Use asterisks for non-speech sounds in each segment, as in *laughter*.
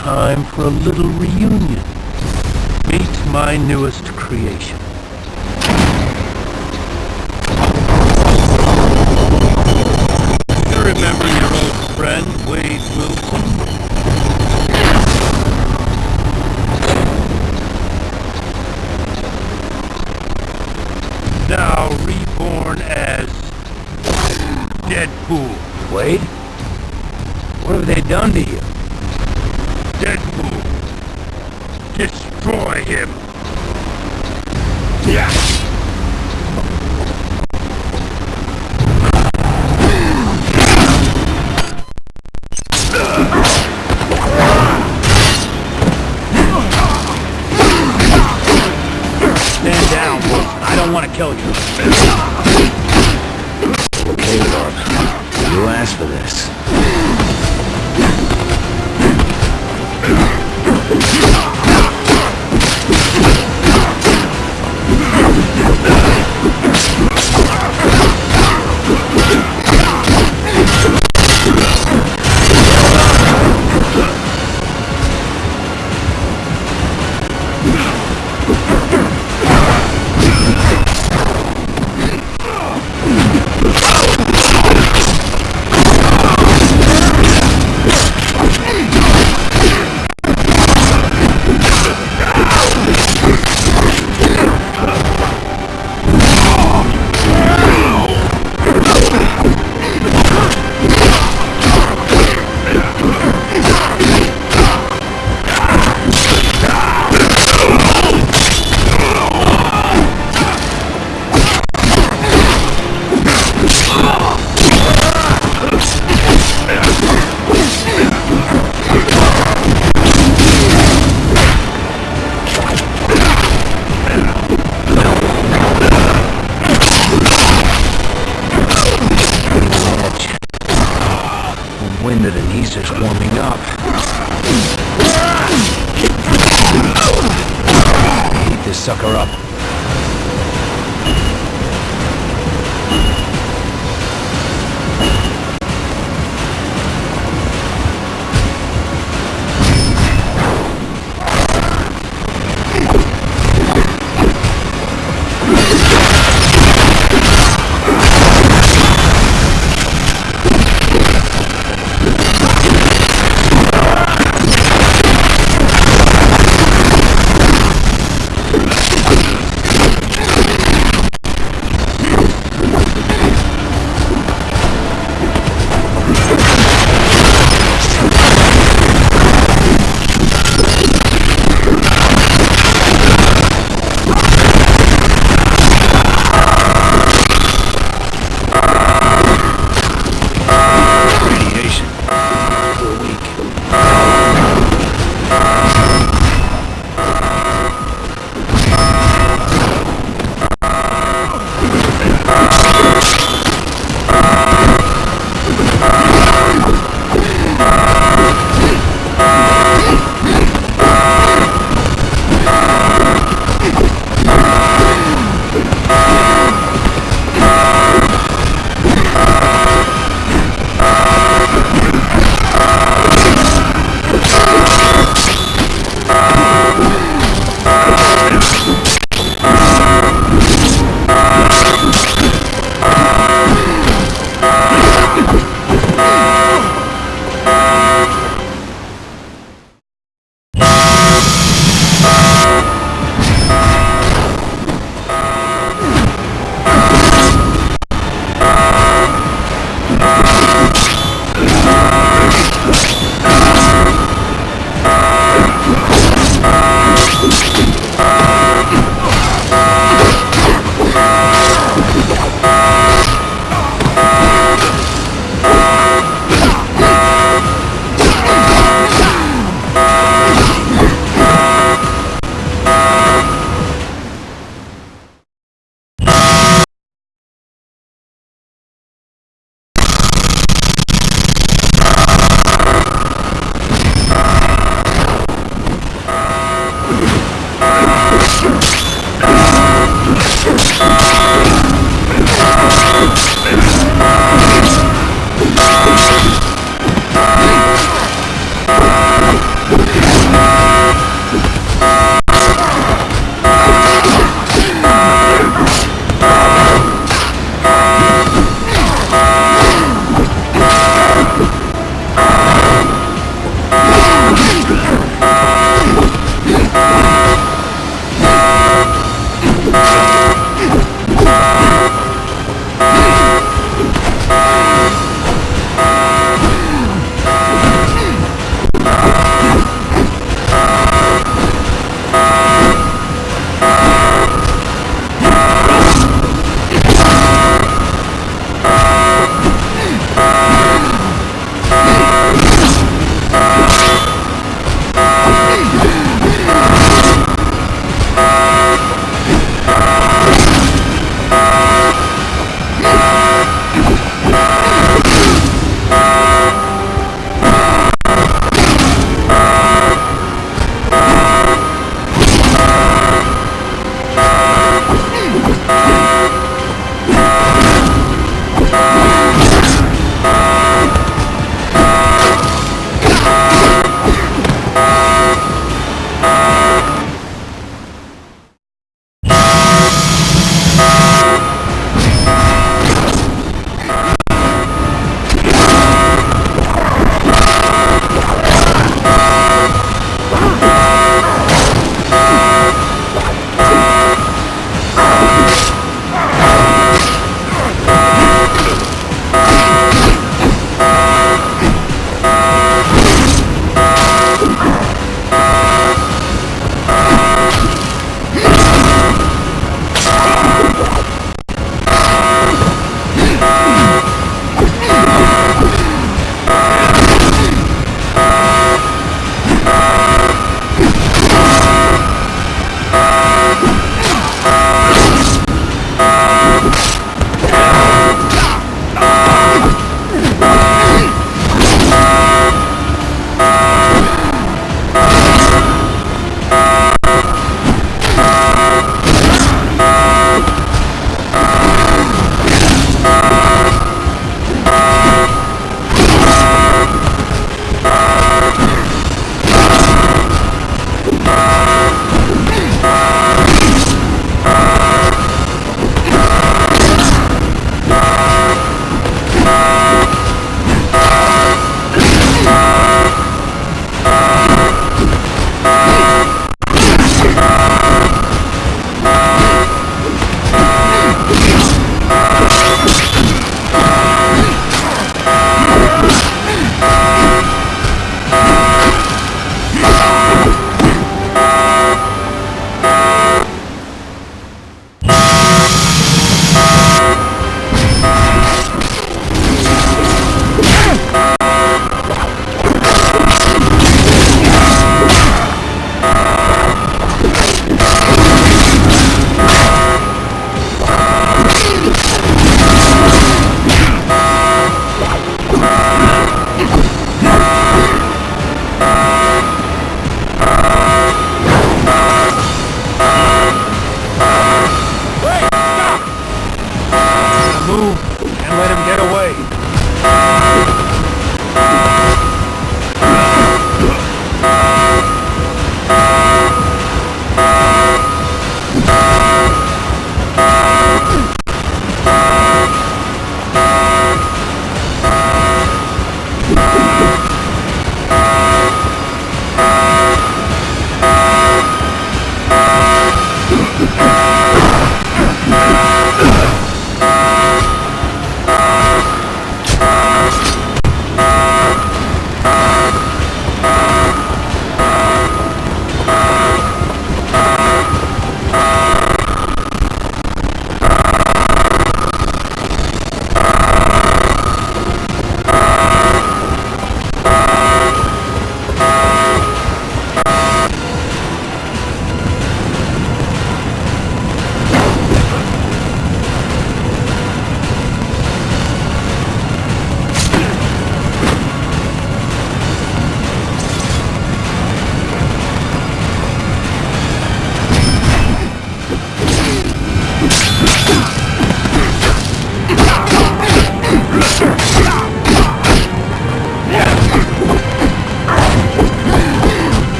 time for a little reunion. Meet my newest creation. You remember your old friend, Wade Wilson? Now reborn as Deadpool. Wade? What have they done to you? Deadpool. Destroy him. Stand down, I don't want to kill you. Wind east is warming up. Heat this sucker up.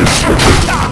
Ah!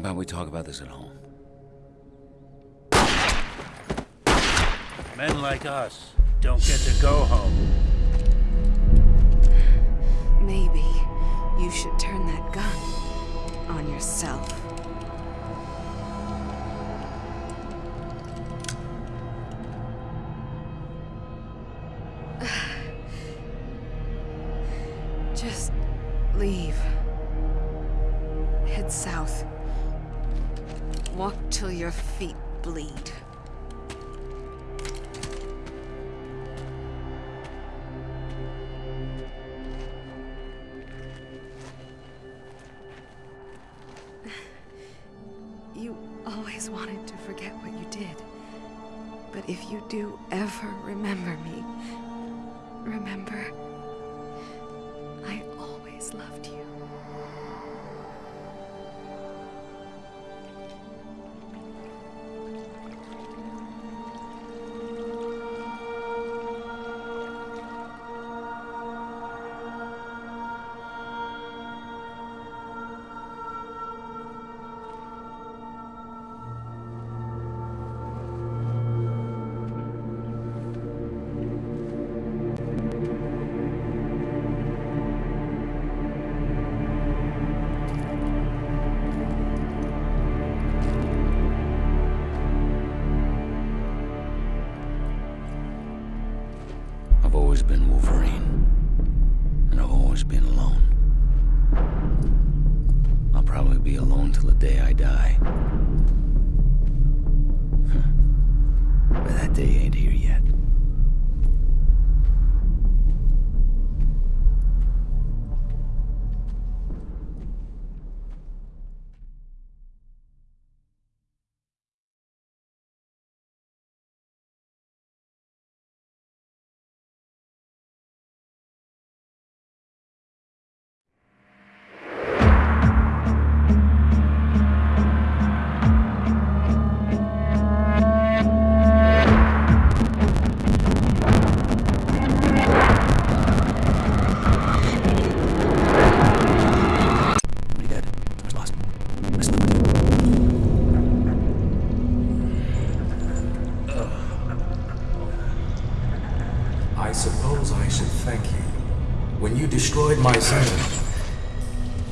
About we talk about this at home? Men like us don't get to go home. Maybe you should turn that gun on yourself. *sighs* Just leave. Head south. Walk till your feet bleed.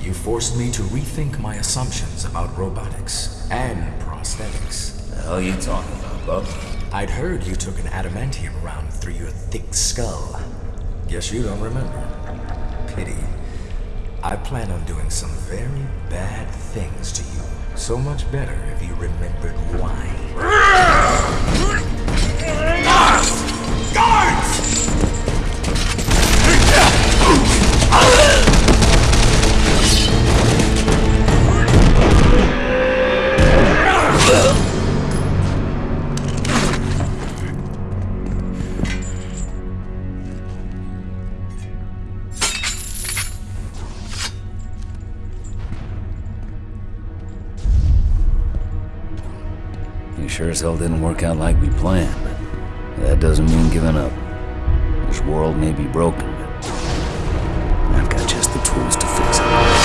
You forced me to rethink my assumptions about robotics and prosthetics. The hell are you talking about, Bub? I'd heard you took an adamantium round through your thick skull. Guess you don't remember. Pity. I plan on doing some very bad things to you. So much better if you remembered why. *laughs* You sure as hell didn't work out like we planned, but that doesn't mean giving up. This world may be broken, but I've got just the tools to fix it.